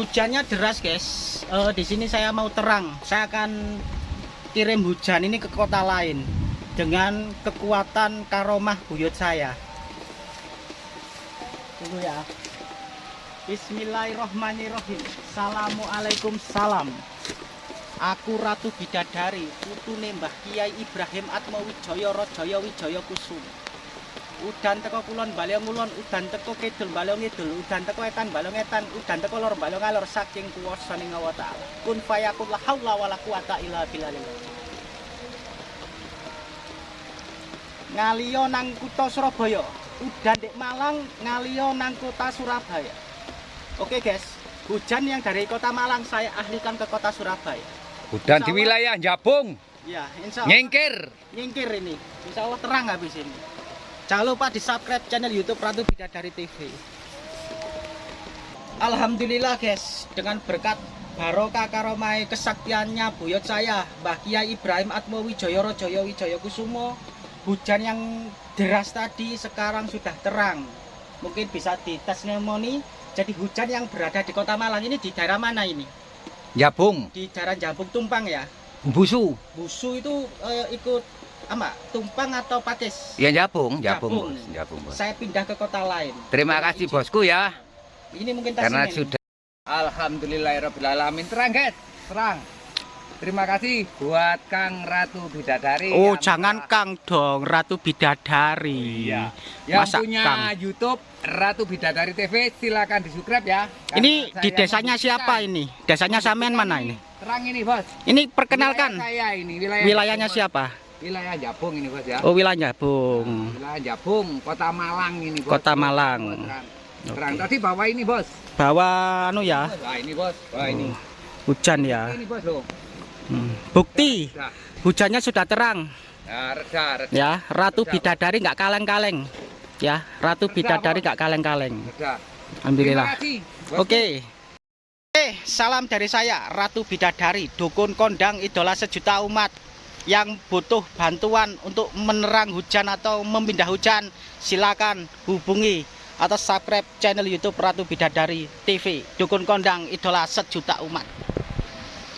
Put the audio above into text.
hujannya deras guys. Eh, di sini saya mau terang. Saya akan kirim hujan ini ke kota lain dengan kekuatan karomah buyut saya. Tunggu ya. Bismillahirrohmanirrohim. Assalamualaikum salam. Aku Ratu Bidadari, putune Mbah Kiai Ibrahim Atmawijaya Rajaya Wijaya Kusuma. Udan teko kulon balong ngulon udan teko kidul balong ngidul udan teko etan balong etan udan teko lor balong alor saking kuwasaning Allah taala. Kun fayakun la haula wala quwata illa billah ngaliyo nang kutha Surabaya. Udan dek Malang ngaliyo nang kota Surabaya. Oke guys. Hujan yang dari kota Malang saya ahlikan ke kota Surabaya. Insya di wilayah Jabung, ya insya Allah nyengkir. nyingkir ini. Insya Allah terang habis ini jangan lupa di subscribe channel youtube Ratu Bidadari TV Alhamdulillah guys. Dengan berkat barokah karomai kesaktiannya buyut saya Mbah Kiai Ibrahim Atmo Wijaya Rajaya Wijaya Kusumo hujan yang deras tadi sekarang sudah terang. Mungkin bisa dites mnemoni jadi hujan yang berada di kota Malang ini di daerah mana ini? Jabung, di daerah Jambung Tumpang ya? Busu. Busu itu eh, ikut apa tumpang atau pakis Ya Jabung, Jabung, Jabung. bos. Jabung, bos. saya pindah ke kota lain Terima kasih bosku ya, ini mungkin tas karena ini. sudah. Alhamdulillahirobbilalamin terang guys, terang. Terima kasih buat Kang Ratu Bidadari. oh jangan telah- Kang dong Ratu Bidadari Iya. Yang Masa punya Kang? YouTube Ratu Bidadari TV silakan di subscribe ya. ini di desanya siapa ini desanya sampean mana ini Terang ini bos. ini perkenalkan Wilayah saya ini wilayah wilayahnya siapa. Wilayah Jabung ini bos ya. oh wilayahnya Bung Wilayah Jabung, Kota Malang ini bos. Kota Malang. Terang. Terang. Oke. Tadi bawa ini bos. bawa anu ya Bos, Wah ini bos. Wah ini. hujan ya Ini bos loh. Hmm. bukti Reda. hujannya sudah terang Ya, reda, reda, ya Ratu Reda. Bidadari nggak kaleng-kaleng ya Ratu Reda, Bidadari nggak kaleng-kaleng reda. Alhamdulillah Terima kasih. bosku. Oke. Oke, salam dari saya Ratu Bidadari, dukun kondang idola sejuta umat yang butuh bantuan untuk menerang hujan atau memindah hujan, silakan hubungi atau subscribe channel YouTube Ratu Bidadari TV, dukun kondang idola sejuta umat.